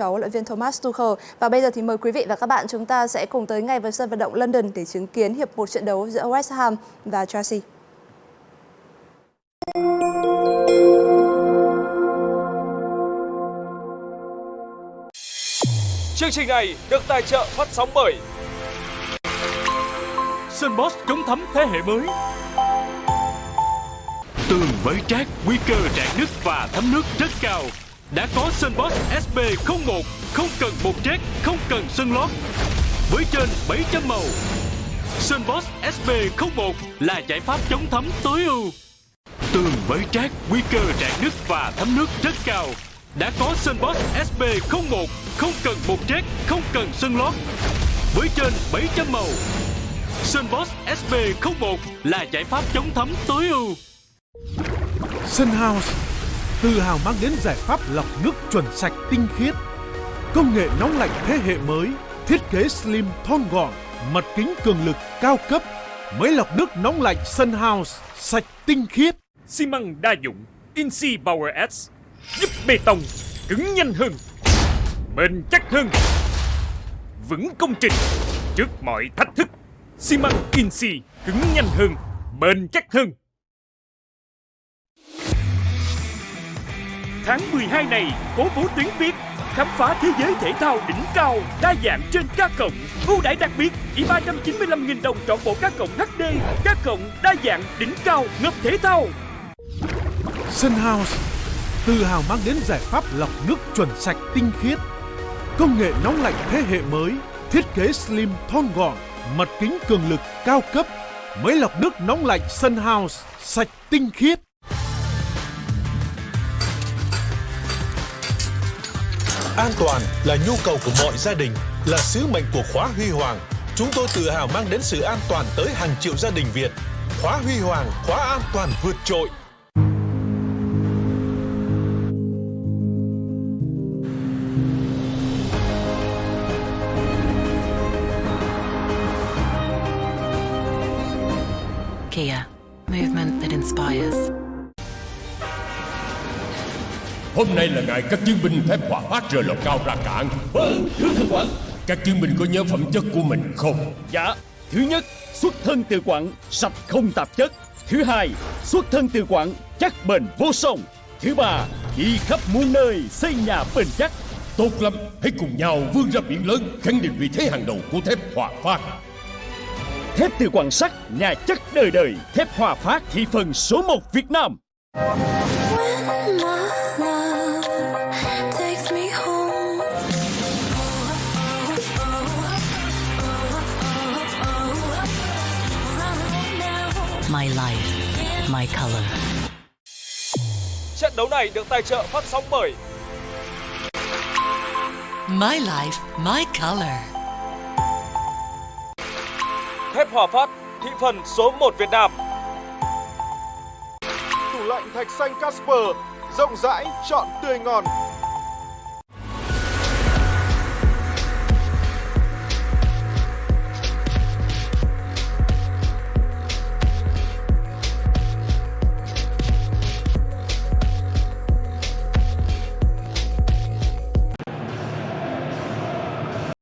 cháu huấn luyện viên Thomas Tuchel. Và bây giờ thì mời quý vị và các bạn chúng ta sẽ cùng tới ngay với sân vận động London để chứng kiến hiệp một trận đấu giữa West Ham và Chelsea. Chương trình này được tài trợ phát sóng bởi Sunbox chống thấm thế hệ mới Tường với trát, nguy cơ rạn nứt và thấm nước rất cao đã có Sunbox SB01 không cần bột trét, không cần sân lót với trên 700 màu. Sunbox SB01 là giải pháp chống thấm tối ưu. Tường mới trát, nguy cơ rạn nứt và thấm nước rất cao. Đã có Sunbox SB01 không cần bột trét, không cần sân lót với trên 700 màu. Sunbox SB01 là giải pháp chống thấm tối ưu. Sunhouse tự hào mang đến giải pháp lọc nước chuẩn sạch tinh khiết. Công nghệ nóng lạnh thế hệ mới, thiết kế slim thon gọn, mặt kính cường lực cao cấp, máy lọc nước nóng lạnh Sunhouse, sạch tinh khiết. Xi măng đa dụng Insi Power S giúp bê tông cứng nhanh hơn, bền chắc hơn, vững công trình trước mọi thách thức. Xi măng Insi cứng nhanh hơn, bền chắc hơn. Tháng 12 này, cố vũ tuyến Việt khám phá thế giới thể thao đỉnh cao đa dạng trên các cộng ưu đãi đặc biệt chỉ 395.000 đồng trọn bộ các cộng HD các cộng đa dạng đỉnh cao ngập thể thao. Sunhouse tự hào mang đến giải pháp lọc nước chuẩn sạch tinh khiết. Công nghệ nóng lạnh thế hệ mới thiết kế slim thon gọn mặt kính cường lực cao cấp. Máy lọc nước nóng lạnh Sunhouse sạch tinh khiết. An toàn là nhu cầu của mọi gia đình, là sứ mệnh của khóa Huy Hoàng. Chúng tôi tự hào mang đến sự an toàn tới hàng triệu gia đình Việt. Khóa Huy Hoàng, khóa an toàn vượt trội. Kia, movement that inspires. Hôm nay là ngày các chiến binh phép hòa phát rời lò cao ra cạn Vâng, thưa thượng quản. Các chiến binh có nhớ phẩm chất của mình không? Dạ Thứ nhất, xuất thân từ quặng, sạch không tạp chất. Thứ hai, xuất thân từ quặng, chắc bền vô song. Thứ ba, đi khắp muôn nơi, xây nhà bền chắc. Tốt lắm, hãy cùng nhau vươn ra biển lớn Khẳng định vị thế hàng đầu của thép hòa phát. Thép từ quặng sắt, nhà chắc đời đời Thép hòa phát thị phần số 1 Việt Nam My life, my color. Trận đấu này được tài trợ phát sóng bởi My life, my color. Thép Hòa Phát, thị phần số 1 Việt Nam. Tủ lạnh thạch xanh Casper, rộng rãi, chọn tươi ngon.